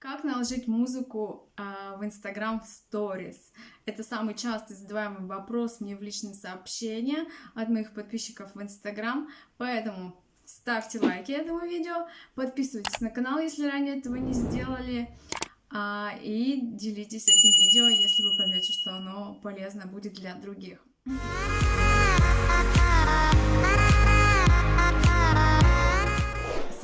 Как наложить музыку а, в Instagram Stories? Это самый часто задаваемый вопрос мне в личные сообщения от моих подписчиков в Instagram, поэтому ставьте лайки этому видео, подписывайтесь на канал, если ранее этого не сделали, а, и делитесь этим видео, если вы поймете, что оно полезно будет для других.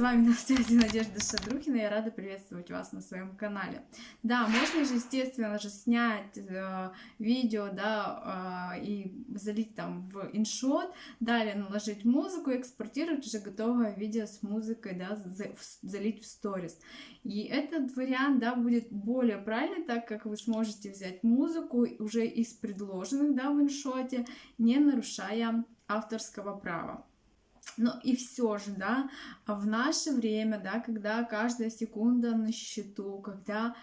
Вами на связи Надежда Шадрухина, я рада приветствовать вас на своем канале. Да, можно же, естественно же, снять э, видео, да, э, и залить там в иншот, далее наложить музыку, экспортировать уже готовое видео с музыкой, да, за, в, залить в сторис. И этот вариант, да, будет более правильный, так как вы сможете взять музыку уже из предложенных, да, в иншоте, не нарушая авторского права. Но и все же, да, в наше время, да, когда каждая секунда на счету, когда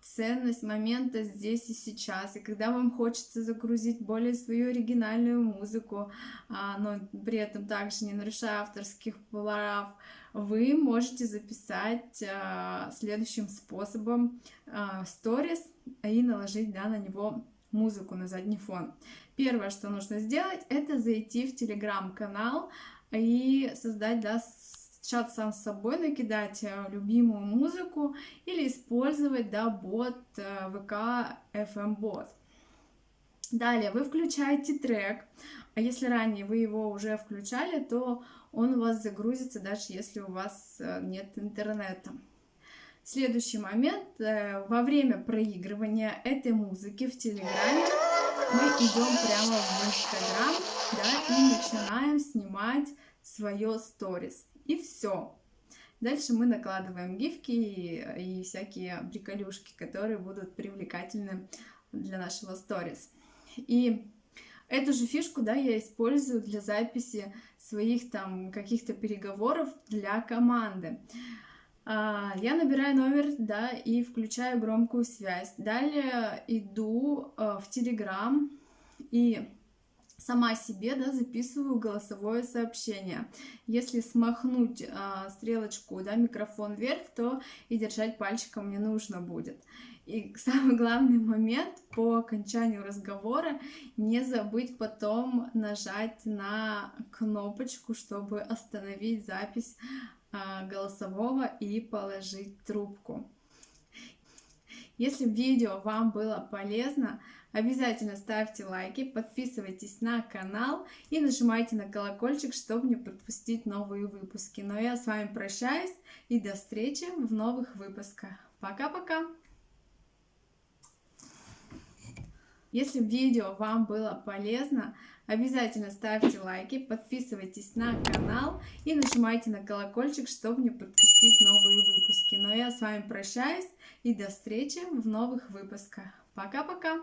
ценность момента здесь и сейчас, и когда вам хочется загрузить более свою оригинальную музыку, а, но при этом также не нарушая авторских прав, вы можете записать а, следующим способом сторис а, и наложить да, на него музыку на задний фон. Первое, что нужно сделать, это зайти в телеграм-канал и создать да, чат сам с собой, накидать э, любимую музыку или использовать да, бот э, ВК FM бот. Далее вы включаете трек, а если ранее вы его уже включали, то он у вас загрузится, даже если у вас э, нет интернета. Следующий момент, во время проигрывания этой музыки в Телеграме мы идем прямо в Инстаграм да, и начинаем снимать свое сторис. И все. Дальше мы накладываем гифки и, всякие приколюшки, которые будут привлекательны для нашего сторис. И эту же фишку, да, я использую для записи своих там каких-то переговоров для команды. А, я набираю номер, да, и включаю громкую связь. Далее иду э, в Телеграм и сама себе да, записываю голосовое сообщение. Если смахнуть а, стрелочку, да, микрофон вверх, то и держать пальчиком не нужно будет. И самый главный момент по окончанию разговора не забыть потом нажать на кнопочку, чтобы остановить запись голосового и положить трубку. Если видео вам было полезно, обязательно ставьте лайки, подписывайтесь на канал и нажимайте на колокольчик, чтобы не пропустить новые выпуски. Но я с вами прощаюсь и до встречи в новых выпусках. Пока-пока! Если видео вам было полезно, обязательно ставьте лайки, подписывайтесь на канал и нажимайте на колокольчик, чтобы не пропустить новые выпуски. Но я с вами прощаюсь и до встречи в новых выпусках. Пока-пока!